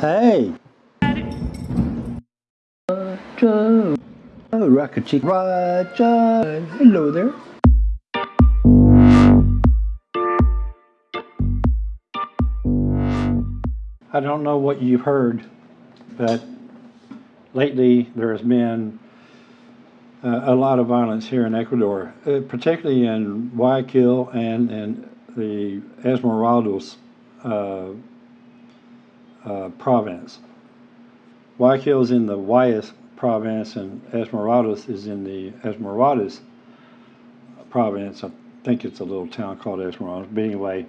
Hey! Roger! Oh, Rocket Chick Roger! Hello there! I don't know what you've heard, but lately there has been uh, a lot of violence here in Ecuador, uh, particularly in Guayaquil and in the Esmeraldas uh, uh, province. Guayaquil is in the Guayas province and Esmeraldas is in the Esmeraldas province. I think it's a little town called Esmeraldas. But anyway,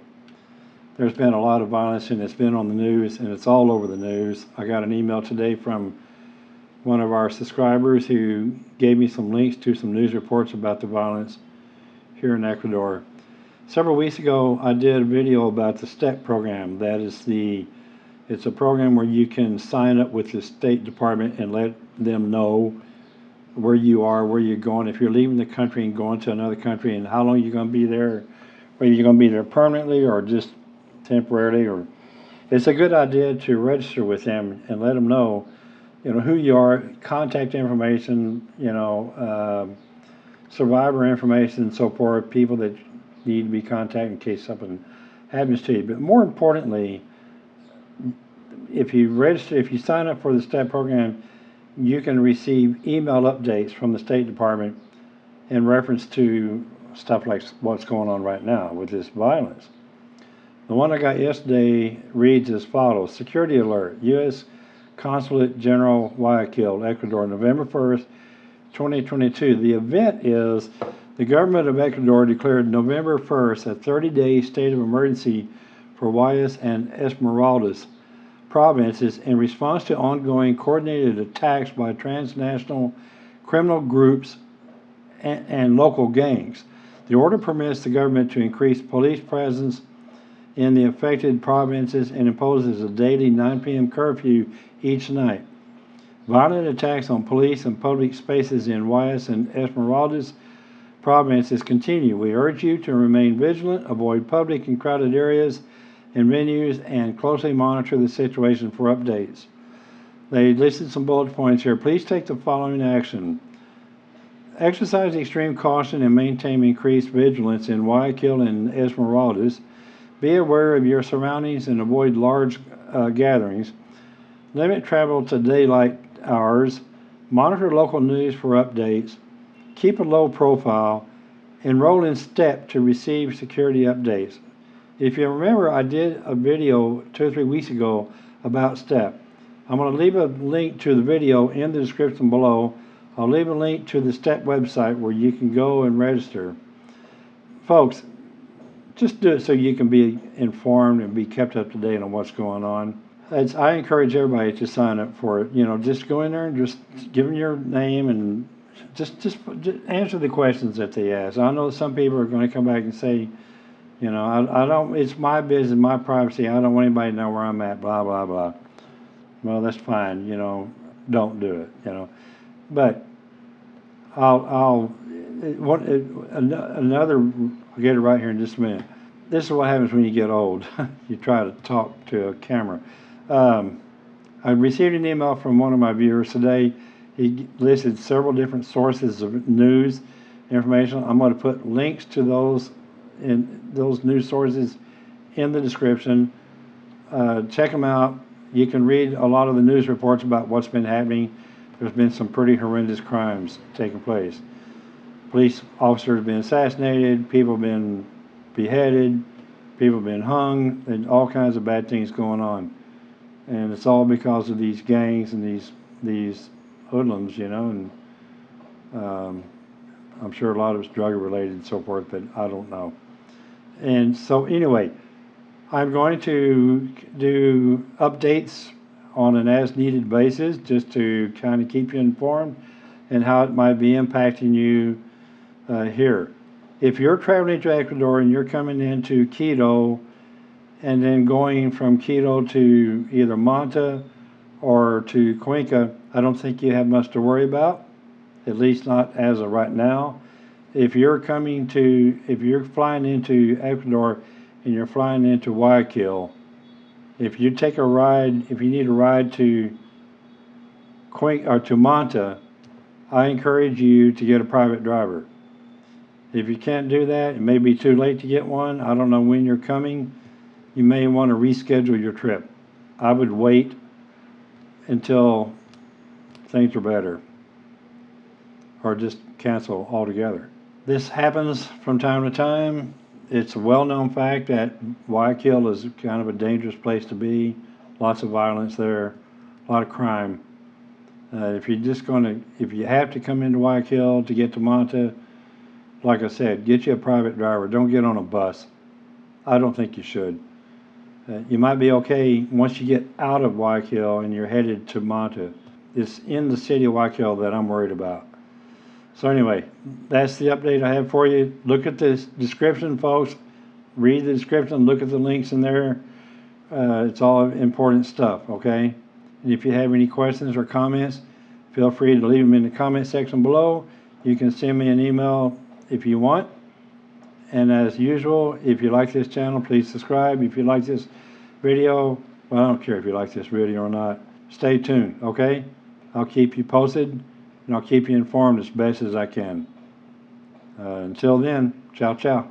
there's been a lot of violence and it's been on the news and it's all over the news. I got an email today from one of our subscribers who gave me some links to some news reports about the violence here in Ecuador. Several weeks ago, I did a video about the STEP program. That is the, it's a program where you can sign up with the State Department and let them know where you are, where you're going, if you're leaving the country and going to another country, and how long you're going to be there, whether you're going to be there permanently or just temporarily. Or it's a good idea to register with them and let them know, you know, who you are, contact information, you know, uh, survivor information, and so forth, people that need to be contacted in case something happens to you. But more importantly, if you register, if you sign up for the STEP program, you can receive email updates from the State Department in reference to stuff like what's going on right now with this violence. The one I got yesterday reads as follows Security Alert U.S. Consulate General Guayaquil, Ecuador, November 1st, 2022. The event is the government of Ecuador declared November 1st a 30 day state of emergency for Guayas and Esmeraldas provinces in response to ongoing coordinated attacks by transnational criminal groups and, and, local gangs. The order permits the government to increase police presence in the affected provinces and imposes a daily 9 p.m. curfew each night. Violent attacks on police and public spaces in Guayas and Esmeraldas provinces continue. We urge you to remain vigilant, avoid public and crowded areas, and venues and closely monitor the situation for updates. They listed some bullet points here. Please take the following action. Exercise extreme caution and maintain increased vigilance in Guayaquil and Esmeraldas. Be aware of your surroundings and avoid large uh, gatherings. Limit travel to daylight hours. Monitor local news for updates. Keep a low profile. Enroll in STEP to receive security updates. If you remember, I did a video two or three weeks ago about STEP. I'm going to leave a link to the video in the description below. I'll leave a link to the STEP website where you can go and register. Folks, just do it so you can be informed and be kept up to date on what's going on. It's, I encourage everybody to sign up for it. You know, just go in there and just give them your name and just, just, just answer the questions that they ask. I know some people are going to come back and say, you know, I, I don't, it's my business, my privacy. I don't want anybody to know where I'm at, blah, blah, blah. Well, that's fine, you know, don't do it, you know. But I'll, I'll, what, another, I'll get it right here in just a minute. This is what happens when you get old. you try to talk to a camera. Um, I received an email from one of my viewers today. He listed several different sources of news information. I'm going to put links to those in those news sources in the description. Uh, check them out. You can read a lot of the news reports about what's been happening. There's been some pretty horrendous crimes taking place. Police officers have been assassinated, people have been beheaded, people have been hung, and all kinds of bad things going on. And it's all because of these gangs and these these hoodlums, you know, and um, I'm sure a lot of it's drug related and so forth, but I don't know and so anyway, I'm going to do updates on an as needed basis just to kind of keep you informed and how it might be impacting you uh, here. If you're traveling to Ecuador and you're coming into Quito and then going from Quito to either Manta or to Cuenca, I don't think you have much to worry about, at least not as of right now if you're coming to, if you're flying into Ecuador and you're flying into Guayaquil, If you take a ride, if you need a ride to Quink or uh, to Manta, I encourage you to get a private driver. If you can't do that, it may be too late to get one. I don't know when you're coming. You may want to reschedule your trip. I would wait until things are better or just cancel altogether. This happens from time to time. It's a well-known fact that Guayaquil is kind of a dangerous place to be. Lots of violence there, a lot of crime. Uh, if you're just going to, if you have to come into Guayaquil to get to Manta, like I said, get you a private driver. Don't get on a bus. I don't think you should. Uh, you might be okay once you get out of Guayaquil and you're headed to Manta. It's in the city of Guayaquil that I'm worried about. So anyway, that's the update I have for you. Look at the description, folks. Read the description. Look at the links in there. Uh, it's all important stuff, okay? And if you have any questions or comments, feel free to leave them in the comment section below. You can send me an email if you want. And as usual, if you like this channel, please subscribe. If you like this video, well, I don't care if you like this video or not. Stay tuned, okay? I'll keep you posted and I'll keep you informed as best as I can. Uh, until then, ciao, ciao.